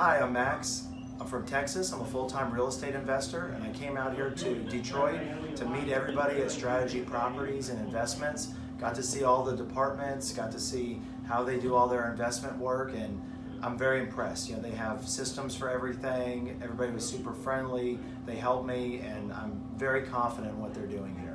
Hi, I'm Max. I'm from Texas. I'm a full-time real estate investor and I came out here to Detroit to meet everybody at Strategy Properties and Investments. Got to see all the departments, got to see how they do all their investment work and I'm very impressed. You know, they have systems for everything. Everybody was super friendly. They helped me and I'm very confident in what they're doing here.